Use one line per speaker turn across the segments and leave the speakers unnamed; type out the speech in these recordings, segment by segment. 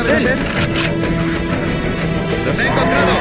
es él! ¡Los he encontrado!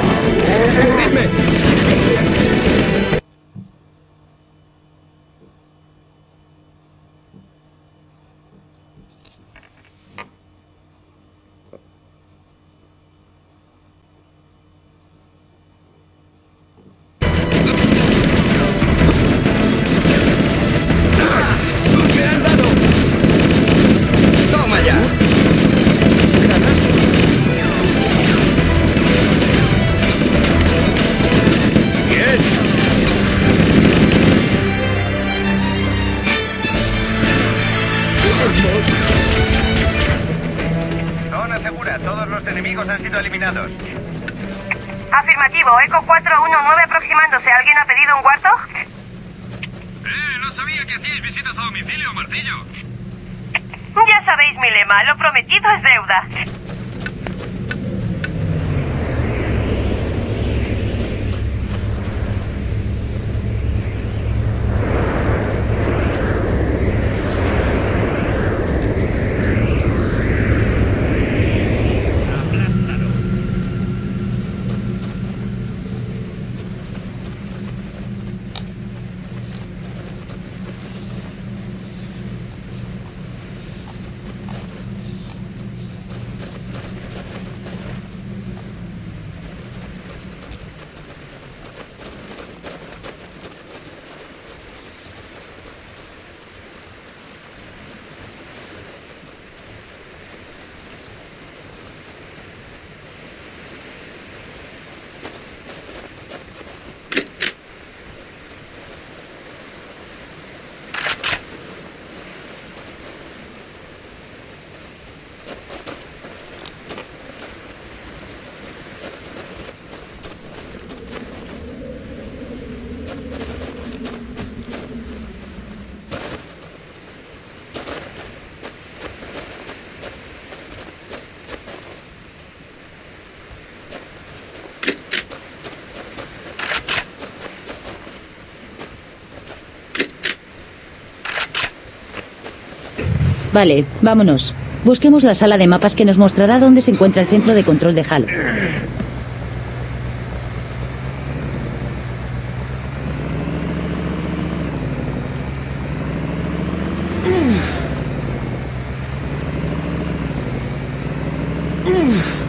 Vale, vámonos. Busquemos la sala de mapas que nos mostrará dónde se encuentra el centro de control de Halo.
Mm.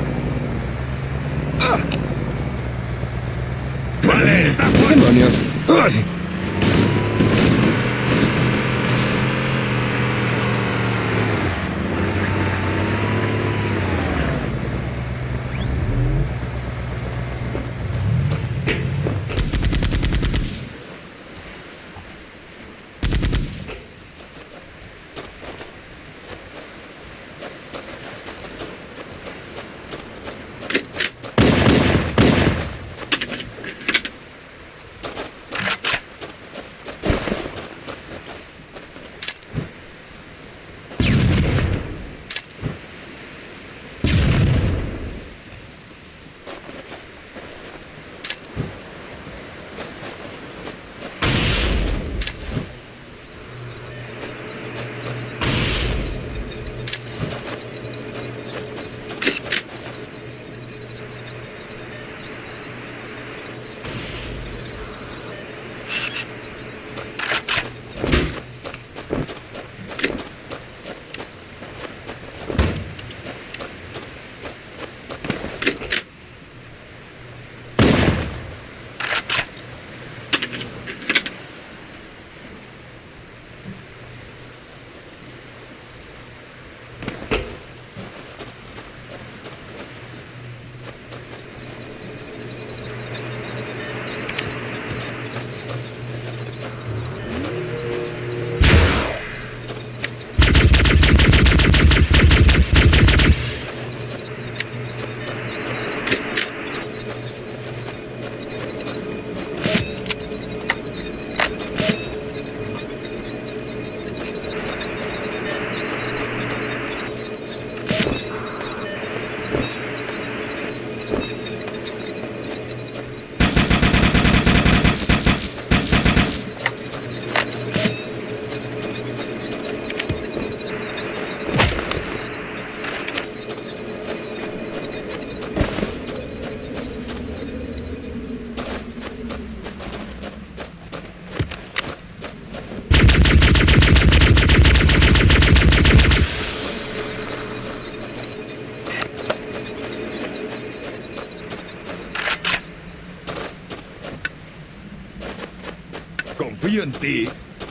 En ti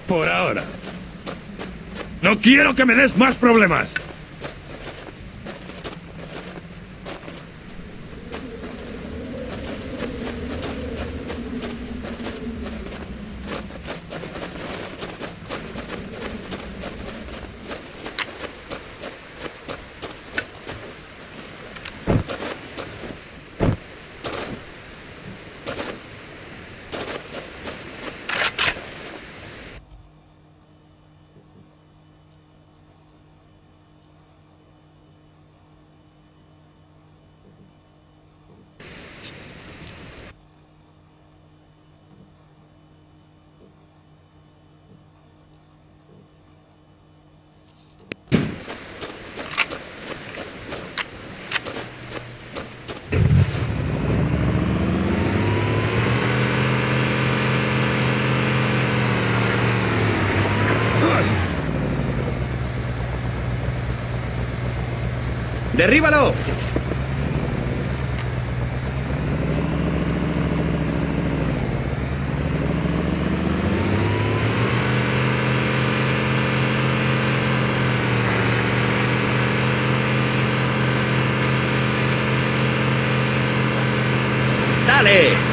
por ahora. No quiero que me des más problemas.
¡Derríbalo! ¡Dale!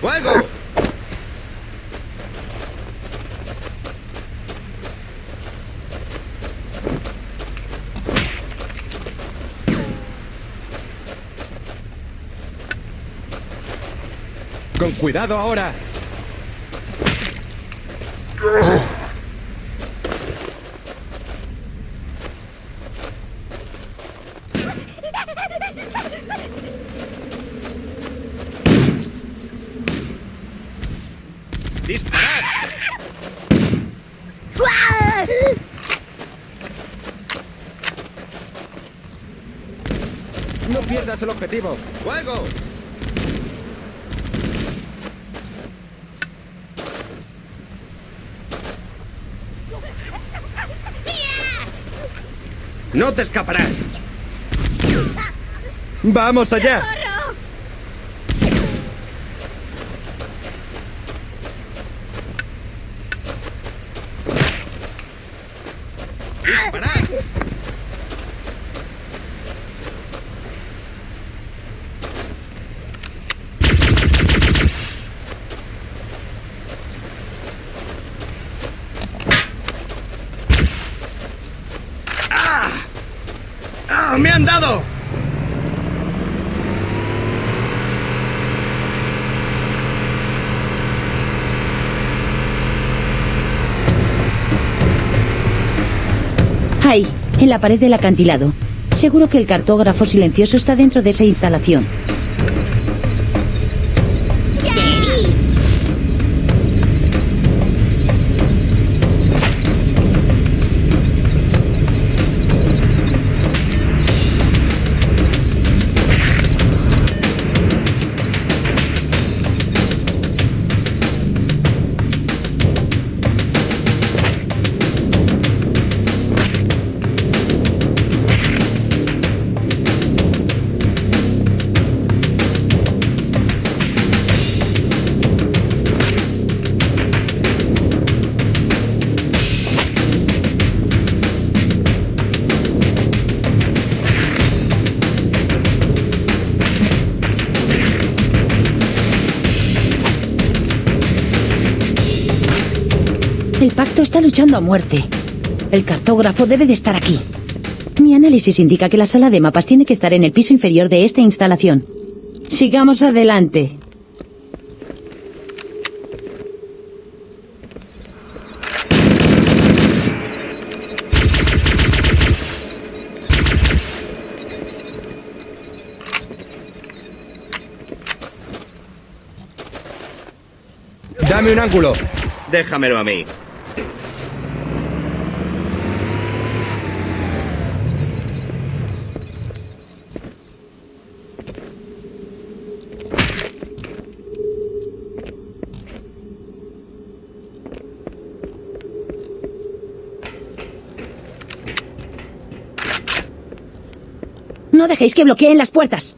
¡Fuego!
Con cuidado ahora. No pierdas el objetivo.
¡Fuego! ¡No te escaparás!
¡Vamos allá!
Han
en la pared del acantilado. Seguro que el cartógrafo silencioso está dentro de esa instalación. El pacto está luchando a muerte. El cartógrafo debe de estar aquí. Mi análisis indica que la sala de mapas tiene que estar en el piso inferior de esta instalación. Sigamos adelante.
Dame un ángulo.
Déjamelo a mí.
No dejéis que bloqueen las puertas.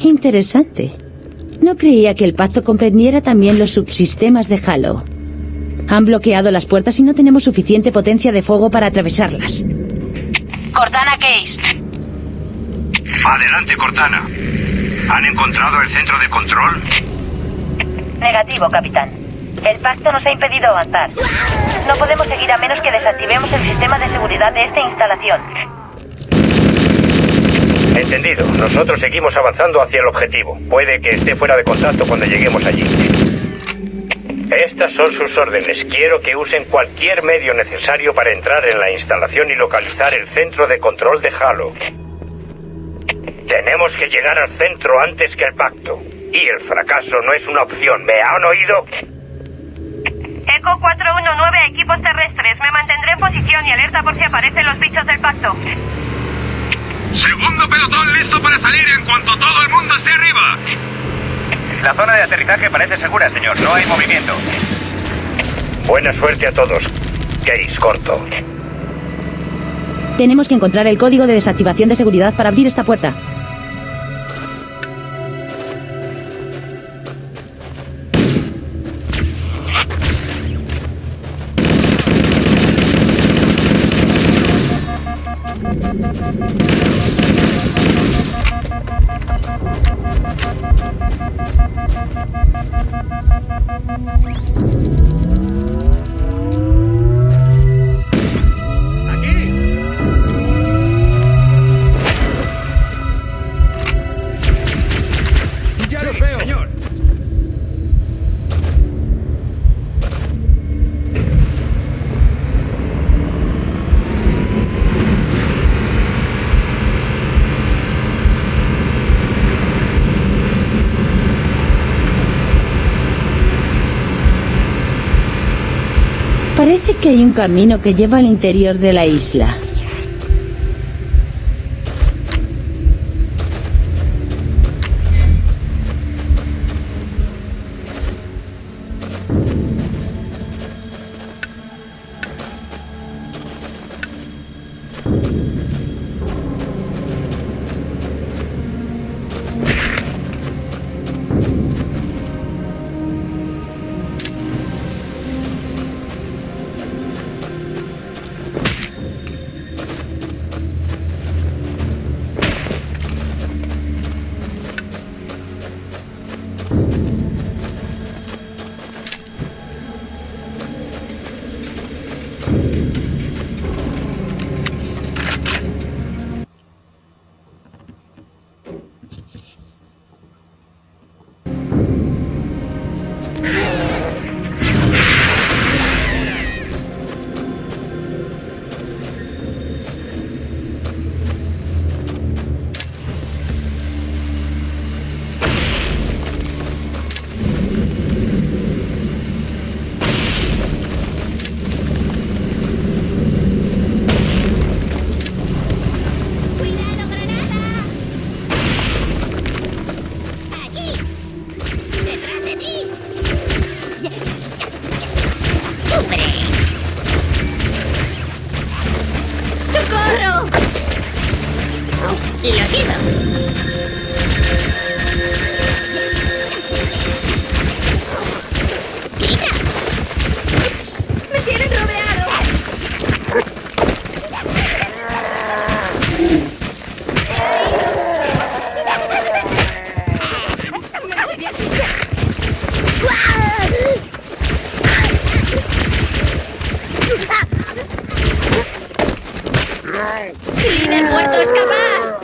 Interesante. No creía que el pacto comprendiera también los subsistemas de Halo. Han bloqueado las puertas y no tenemos suficiente potencia de fuego para atravesarlas.
Cortana Case.
Adelante, Cortana. ¿Han encontrado el centro de control?
Negativo, capitán. El pacto nos ha impedido avanzar. No podemos seguir a menos que desactivemos el sistema de seguridad de esta instalación.
Entendido. Nosotros seguimos avanzando hacia el objetivo. Puede que esté fuera de contacto cuando lleguemos allí. Estas son sus órdenes. Quiero que usen cualquier medio necesario para entrar en la instalación y localizar el centro de control de Halo. Tenemos que llegar al centro antes que el pacto. Y el fracaso no es una opción. ¿Me han oído?
Eco 419 a equipos terrestres. Me mantendré en posición y alerta por si aparecen los bichos del pacto.
Segundo pelotón listo para salir en cuanto todo el mundo esté arriba. La zona de aterrizaje parece segura, señor. No hay movimiento. Buena suerte a todos. Case corto.
Tenemos que encontrar el código de desactivación de seguridad para abrir esta puerta. Hay un camino que lleva al interior de la isla.
¡Líder muerto, escapar!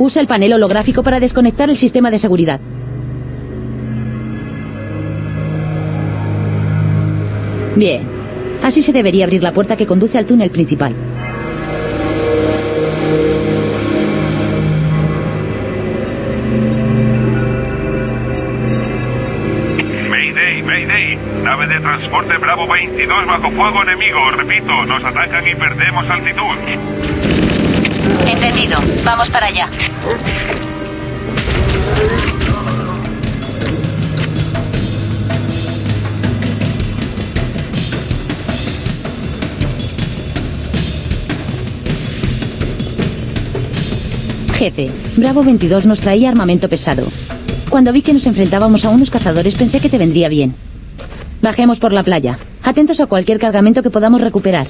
Usa el panel holográfico para desconectar el sistema de seguridad. Bien. Así se debería abrir la puerta que conduce al túnel principal.
Mayday, Mayday. Nave de transporte Bravo 22 bajo fuego enemigo. Repito, nos atacan y perdemos altitud.
Entendido. Vamos para allá.
Jefe, Bravo 22 nos traía armamento pesado. Cuando vi que nos enfrentábamos a unos cazadores pensé que te vendría bien. Bajemos por la playa. Atentos a cualquier cargamento que podamos recuperar.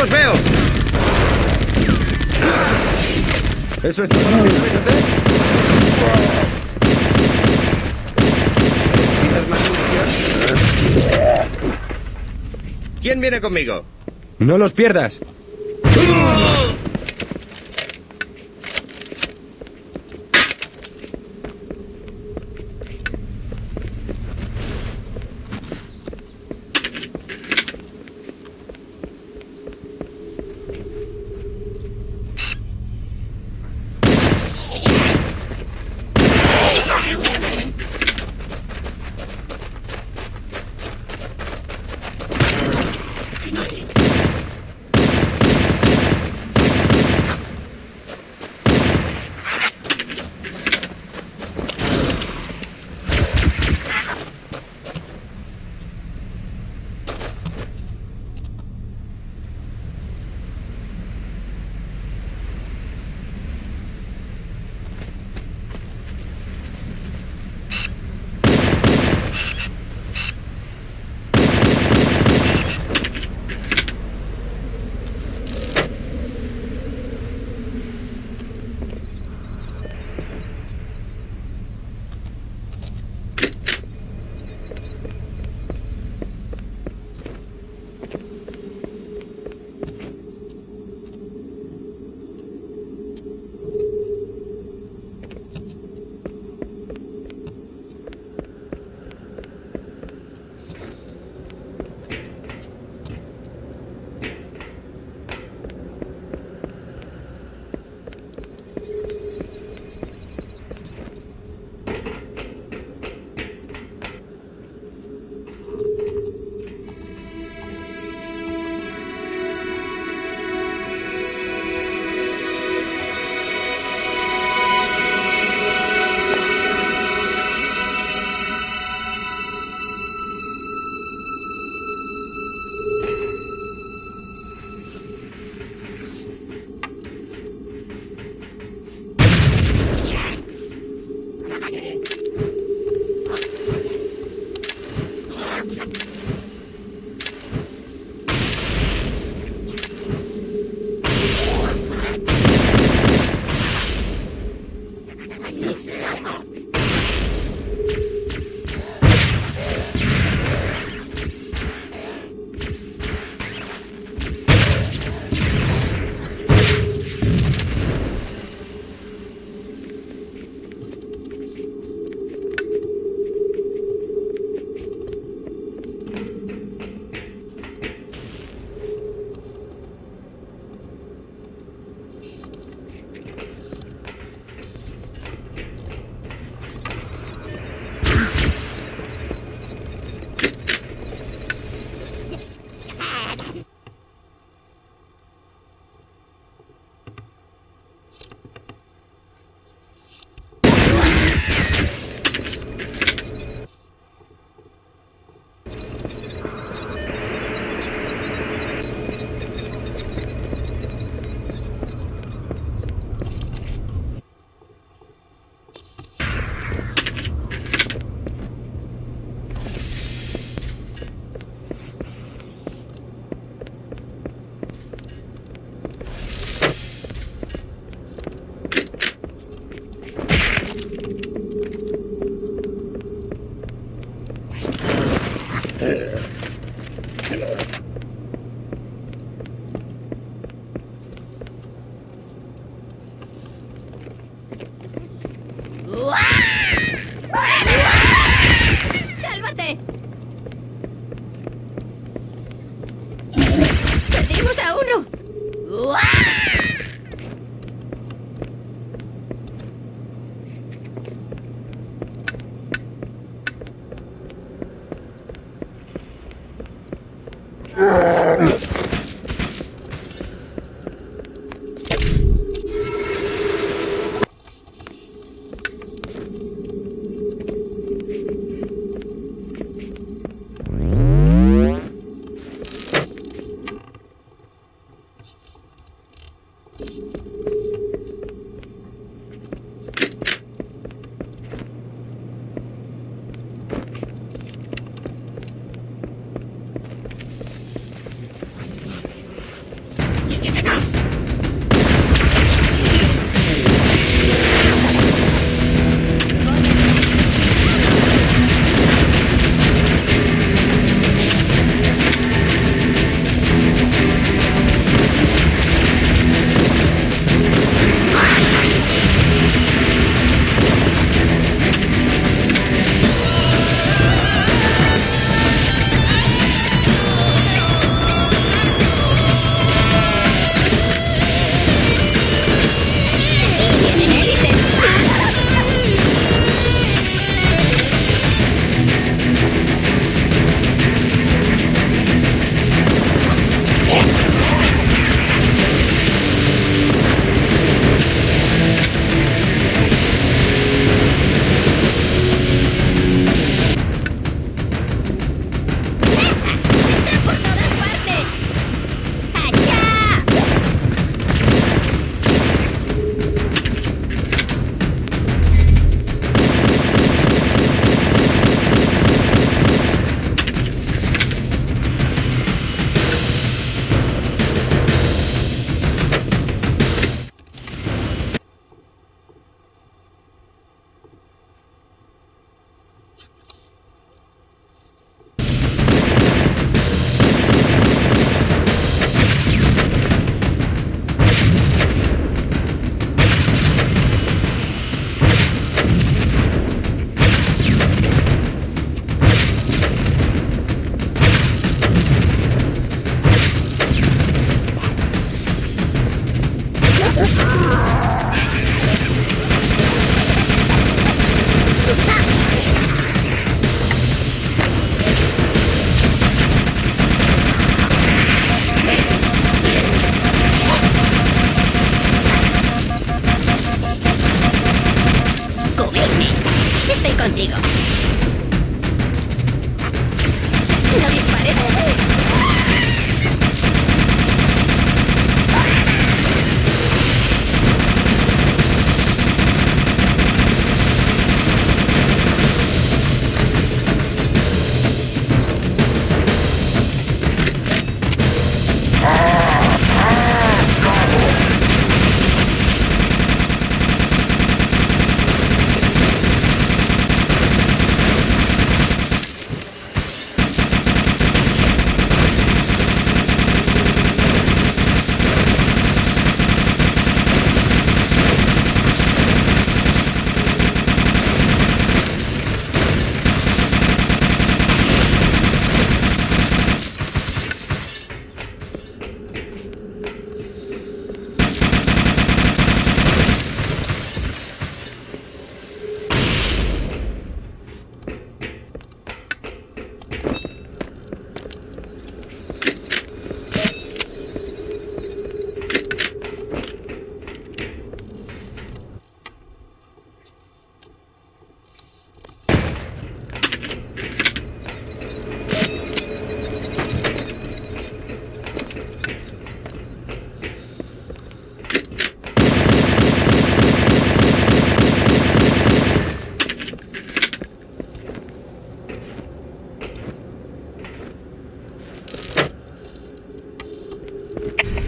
Los veo!
¿Eso es todo lo que sabes hacer?
¿Necesitas más munición? ¿Quién viene conmigo?
No los pierdas.
contigo.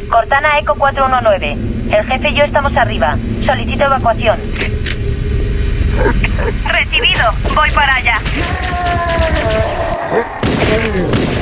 Cortana Eco 419. El jefe y yo estamos arriba. Solicito evacuación. Recibido. Voy para allá.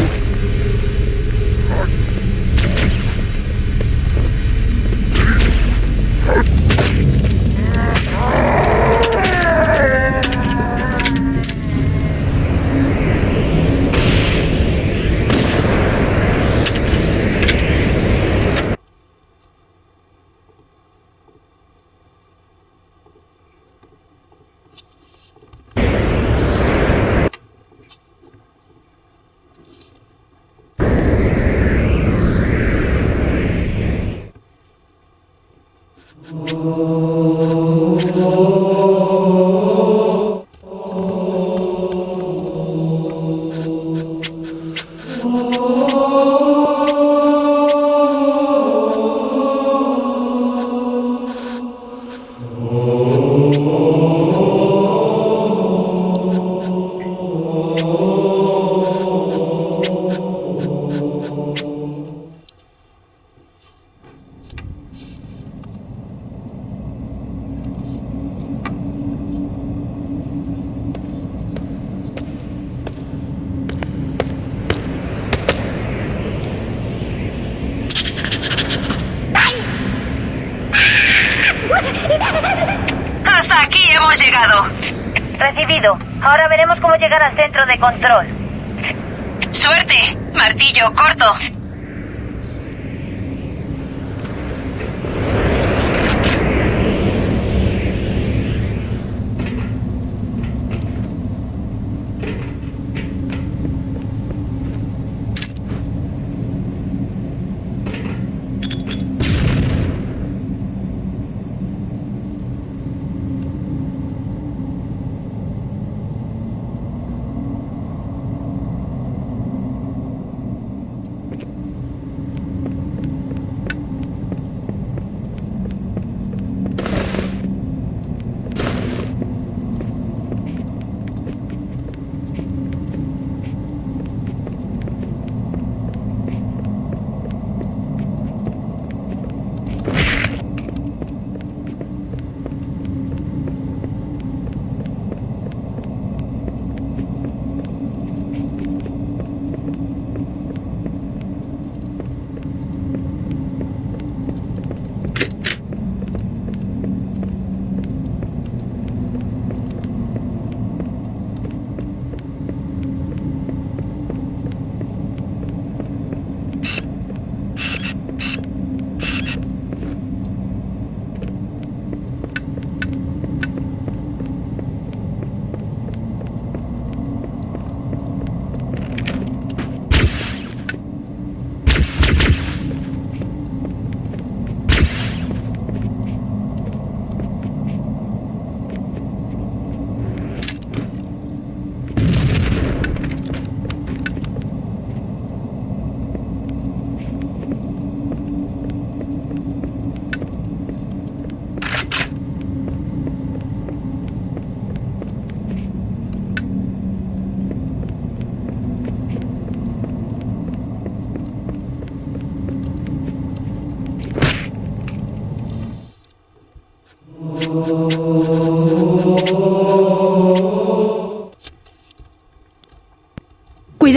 hemos llegado.
Recibido. Ahora veremos cómo llegar al centro de control.
Suerte. Martillo corto.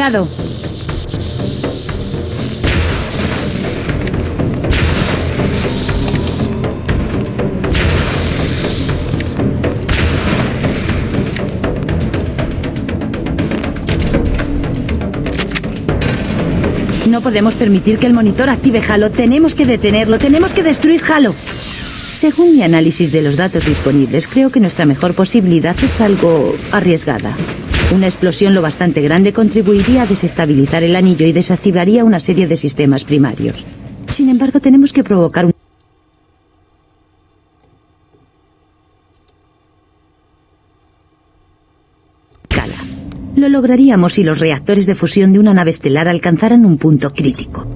No podemos permitir que el monitor active Halo. Tenemos que detenerlo. Tenemos que destruir Halo. Según mi análisis de los datos disponibles, creo que nuestra mejor posibilidad es algo arriesgada. Una explosión lo bastante grande contribuiría a desestabilizar el anillo y desactivaría una serie de sistemas primarios. Sin embargo, tenemos que provocar un... Lo lograríamos si los reactores de fusión de una nave estelar alcanzaran un punto crítico.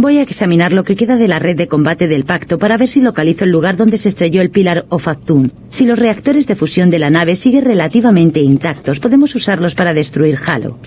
Voy a examinar lo que queda de la red de combate del pacto para ver si localizo el lugar donde se estrelló el Pilar of Actun. Si los reactores de fusión de la nave siguen relativamente intactos, podemos usarlos para destruir Halo.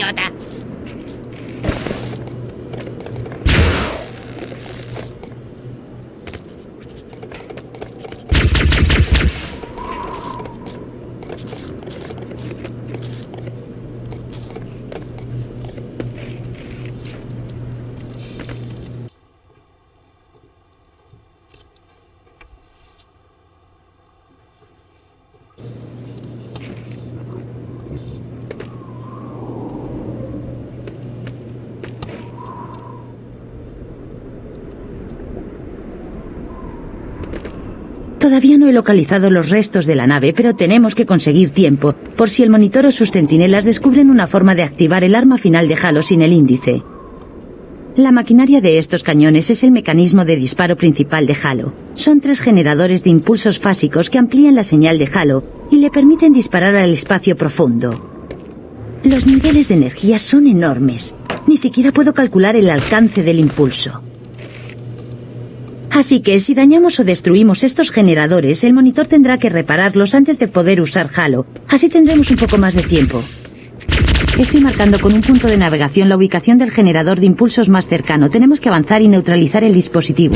有的。
Todavía no he localizado los restos de la nave, pero tenemos que conseguir tiempo, por si el monitor o sus centinelas descubren una forma de activar el arma final de Halo sin el índice. La maquinaria de estos cañones es el mecanismo de disparo principal de Halo. Son tres generadores de impulsos fásicos que amplían la señal de Halo y le permiten disparar al espacio profundo. Los niveles de energía son enormes. Ni siquiera puedo calcular el alcance del impulso. Así que si dañamos o destruimos estos generadores, el monitor tendrá que repararlos antes de poder usar Halo. Así tendremos un poco más de tiempo. Estoy marcando con un punto de navegación la ubicación del generador de impulsos más cercano. Tenemos que avanzar y neutralizar el dispositivo.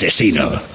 Asesino.